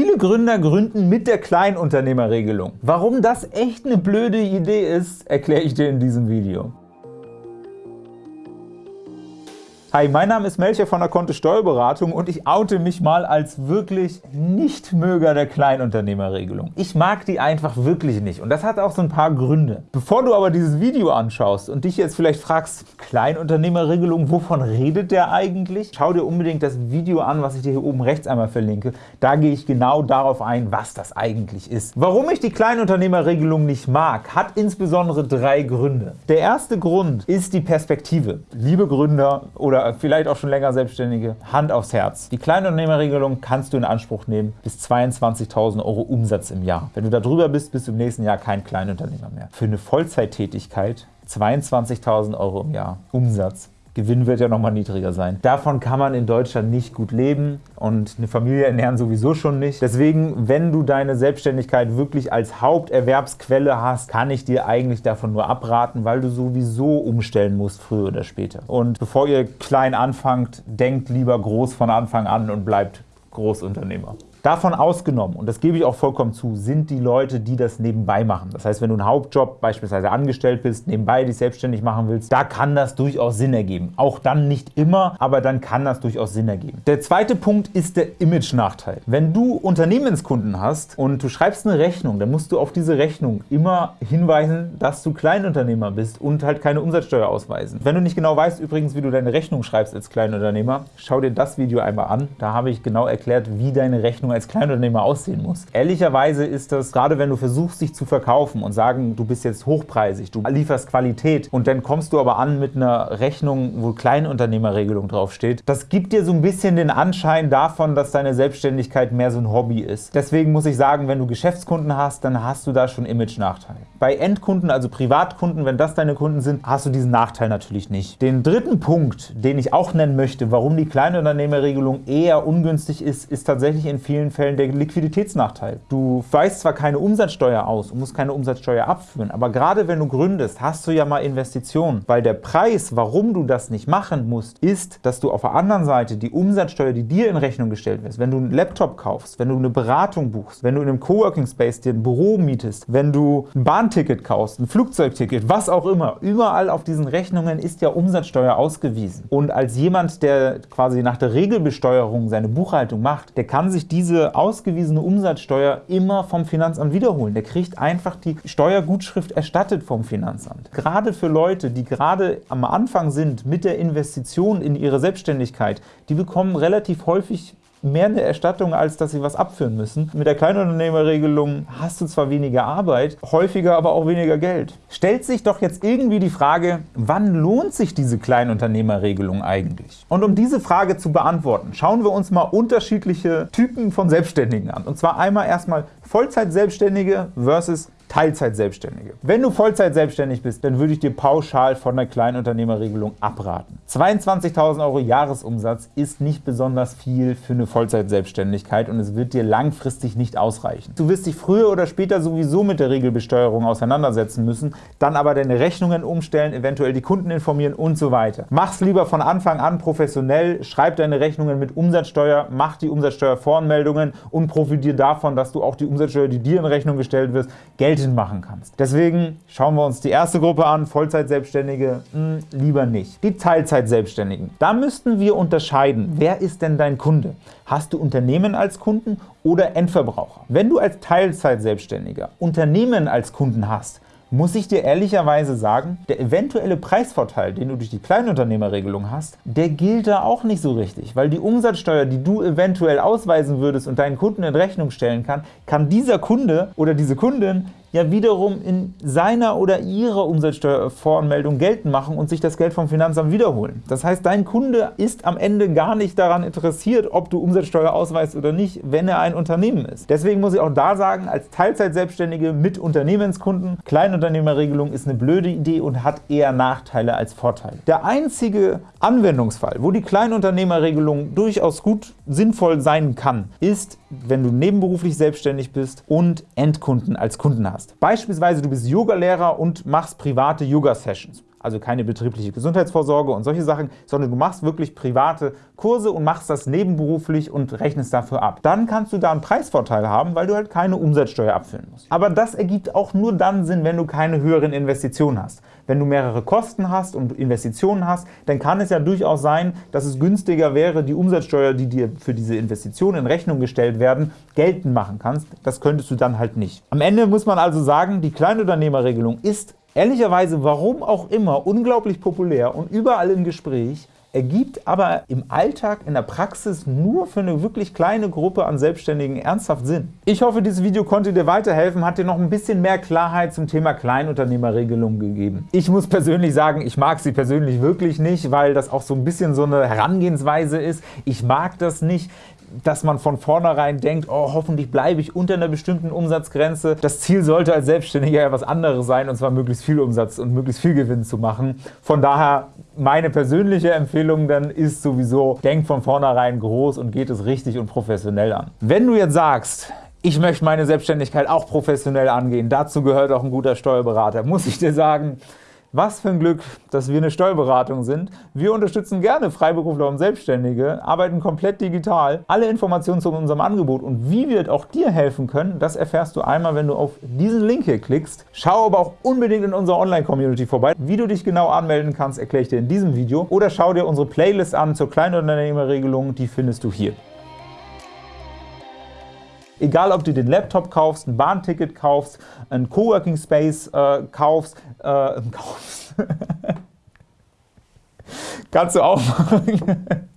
Viele Gründer gründen mit der Kleinunternehmerregelung. Warum das echt eine blöde Idee ist, erkläre ich dir in diesem Video. Hi, mein Name ist Melcher von der Kontist Steuerberatung und ich oute mich mal als wirklich Nichtmöger der Kleinunternehmerregelung. Ich mag die einfach wirklich nicht und das hat auch so ein paar Gründe. Bevor du aber dieses Video anschaust und dich jetzt vielleicht fragst, Kleinunternehmerregelung, wovon redet der eigentlich? Schau dir unbedingt das Video an, was ich dir hier oben rechts einmal verlinke. Da gehe ich genau darauf ein, was das eigentlich ist. Warum ich die Kleinunternehmerregelung nicht mag, hat insbesondere drei Gründe. Der erste Grund ist die Perspektive. Liebe Gründer oder oder vielleicht auch schon länger Selbstständige, Hand aufs Herz. Die Kleinunternehmerregelung kannst du in Anspruch nehmen bis 22.000 Euro Umsatz im Jahr. Wenn du da drüber bist, bist du im nächsten Jahr kein Kleinunternehmer mehr. Für eine Vollzeittätigkeit 22.000 Euro im Jahr Umsatz Gewinn wird ja nochmal niedriger sein. Davon kann man in Deutschland nicht gut leben und eine Familie ernähren sowieso schon nicht. Deswegen, wenn du deine Selbstständigkeit wirklich als Haupterwerbsquelle hast, kann ich dir eigentlich davon nur abraten, weil du sowieso umstellen musst, früher oder später. Und bevor ihr klein anfangt, denkt lieber groß von Anfang an und bleibt Großunternehmer. Davon ausgenommen, und das gebe ich auch vollkommen zu, sind die Leute, die das nebenbei machen. Das heißt, wenn du einen Hauptjob beispielsweise angestellt bist, nebenbei dich selbstständig machen willst, da kann das durchaus Sinn ergeben. Auch dann nicht immer, aber dann kann das durchaus Sinn ergeben. Der zweite Punkt ist der Image-Nachteil. Wenn du Unternehmenskunden hast und du schreibst eine Rechnung, dann musst du auf diese Rechnung immer hinweisen, dass du Kleinunternehmer bist und halt keine Umsatzsteuer ausweisen. Wenn du nicht genau weißt übrigens, wie du deine Rechnung schreibst als Kleinunternehmer, schau dir das Video einmal an. Da habe ich genau erklärt, wie deine Rechnung als Kleinunternehmer aussehen muss. Ehrlicherweise ist das, gerade wenn du versuchst, dich zu verkaufen und sagen, du bist jetzt hochpreisig, du lieferst Qualität und dann kommst du aber an mit einer Rechnung, wo Kleinunternehmerregelung draufsteht, das gibt dir so ein bisschen den Anschein davon, dass deine Selbstständigkeit mehr so ein Hobby ist. Deswegen muss ich sagen, wenn du Geschäftskunden hast, dann hast du da schon Image-Nachteil. Bei Endkunden, also Privatkunden, wenn das deine Kunden sind, hast du diesen Nachteil natürlich nicht. Den dritten Punkt, den ich auch nennen möchte, warum die Kleinunternehmerregelung eher ungünstig ist, ist tatsächlich in vielen vielen Fällen der Liquiditätsnachteil. Du weist zwar keine Umsatzsteuer aus und musst keine Umsatzsteuer abführen, aber gerade wenn du gründest, hast du ja mal Investitionen, weil der Preis, warum du das nicht machen musst, ist, dass du auf der anderen Seite die Umsatzsteuer, die dir in Rechnung gestellt wird, wenn du einen Laptop kaufst, wenn du eine Beratung buchst, wenn du in einem Coworking Space dir ein Büro mietest, wenn du ein Bahnticket kaufst, ein Flugzeugticket, was auch immer, überall auf diesen Rechnungen ist ja Umsatzsteuer ausgewiesen. Und als jemand, der quasi nach der Regelbesteuerung seine Buchhaltung macht, der kann sich diese diese ausgewiesene Umsatzsteuer immer vom Finanzamt wiederholen. Der kriegt einfach die Steuergutschrift erstattet vom Finanzamt. Gerade für Leute, die gerade am Anfang sind mit der Investition in ihre Selbstständigkeit, die bekommen relativ häufig mehr eine Erstattung, als dass sie was abführen müssen. Mit der Kleinunternehmerregelung hast du zwar weniger Arbeit, häufiger aber auch weniger Geld. Stellt sich doch jetzt irgendwie die Frage, wann lohnt sich diese Kleinunternehmerregelung eigentlich? Und um diese Frage zu beantworten, schauen wir uns mal unterschiedliche Typen von Selbstständigen an. Und zwar einmal erstmal Vollzeit-Selbstständige versus Teilzeit-Selbstständige. Wenn du Vollzeit selbstständig bist, dann würde ich dir pauschal von der Kleinunternehmerregelung abraten. 22.000 Euro Jahresumsatz ist nicht besonders viel für eine Vollzeit-Selbstständigkeit und es wird dir langfristig nicht ausreichen. Du wirst dich früher oder später sowieso mit der Regelbesteuerung auseinandersetzen müssen, dann aber deine Rechnungen umstellen, eventuell die Kunden informieren und so weiter. Mach's lieber von Anfang an professionell, schreib deine Rechnungen mit Umsatzsteuer, mach die Umsatzsteuervoranmeldungen und profitiere davon, dass du auch die Umsatzsteuer, die dir in Rechnung gestellt wird, geltend machen kannst. Deswegen schauen wir uns die erste Gruppe an, Vollzeitselbstständige, hm, lieber nicht. Die Teilzeitselbstständigen. Da müssten wir unterscheiden, wer ist denn dein Kunde? Hast du Unternehmen als Kunden oder Endverbraucher? Wenn du als Teilzeitselbstständiger Unternehmen als Kunden hast, muss ich dir ehrlicherweise sagen, der eventuelle Preisvorteil, den du durch die Kleinunternehmerregelung hast, der gilt da auch nicht so richtig, weil die Umsatzsteuer, die du eventuell ausweisen würdest und deinen Kunden in Rechnung stellen kann, kann dieser Kunde oder diese Kundin ja wiederum in seiner oder ihrer Umsatzsteuervoranmeldung geltend machen und sich das Geld vom Finanzamt wiederholen. Das heißt, dein Kunde ist am Ende gar nicht daran interessiert, ob du Umsatzsteuer ausweist oder nicht, wenn er ein Unternehmen ist. Deswegen muss ich auch da sagen, als Teilzeitselbstständige mit Unternehmenskunden, Kleinunternehmerregelung ist eine blöde Idee und hat eher Nachteile als Vorteile. Der einzige Anwendungsfall, wo die Kleinunternehmerregelung durchaus gut sinnvoll sein kann, ist, wenn du nebenberuflich selbstständig bist und Endkunden als Kunden hast. Beispielsweise du bist Yogalehrer und machst private Yoga-Sessions. Also keine betriebliche Gesundheitsvorsorge und solche Sachen, sondern du machst wirklich private Kurse und machst das nebenberuflich und rechnest dafür ab. Dann kannst du da einen Preisvorteil haben, weil du halt keine Umsatzsteuer abführen musst. Aber das ergibt auch nur dann Sinn, wenn du keine höheren Investitionen hast. Wenn du mehrere Kosten hast und Investitionen hast, dann kann es ja durchaus sein, dass es günstiger wäre, die Umsatzsteuer, die dir für diese Investitionen in Rechnung gestellt werden, geltend machen kannst. Das könntest du dann halt nicht. Am Ende muss man also sagen, die Kleinunternehmerregelung ist ehrlicherweise, warum auch immer, unglaublich populär und überall im Gespräch, ergibt aber im Alltag, in der Praxis nur für eine wirklich kleine Gruppe an Selbstständigen ernsthaft Sinn. Ich hoffe, dieses Video konnte dir weiterhelfen, hat dir noch ein bisschen mehr Klarheit zum Thema Kleinunternehmerregelung gegeben. Ich muss persönlich sagen, ich mag sie persönlich wirklich nicht, weil das auch so ein bisschen so eine Herangehensweise ist. Ich mag das nicht dass man von vornherein denkt, oh, hoffentlich bleibe ich unter einer bestimmten Umsatzgrenze. Das Ziel sollte als Selbstständiger ja was anderes sein, und zwar möglichst viel Umsatz und möglichst viel Gewinn zu machen. Von daher meine persönliche Empfehlung dann ist sowieso, denk von vornherein groß und geht es richtig und professionell an. Wenn du jetzt sagst, ich möchte meine Selbstständigkeit auch professionell angehen, dazu gehört auch ein guter Steuerberater, muss ich dir sagen, was für ein Glück, dass wir eine Steuerberatung sind. Wir unterstützen gerne Freiberufler und Selbstständige, arbeiten komplett digital. Alle Informationen zu unserem Angebot und wie wir auch dir helfen können, das erfährst du einmal, wenn du auf diesen Link hier klickst. Schau aber auch unbedingt in unserer Online-Community vorbei. Wie du dich genau anmelden kannst, erkläre ich dir in diesem Video. Oder schau dir unsere Playlist an zur Kleinunternehmerregelung, die findest du hier. Egal, ob du den Laptop kaufst, ein Bahnticket kaufst, ein Coworking Space äh, kaufst, äh, kaufst. kannst du auch machen.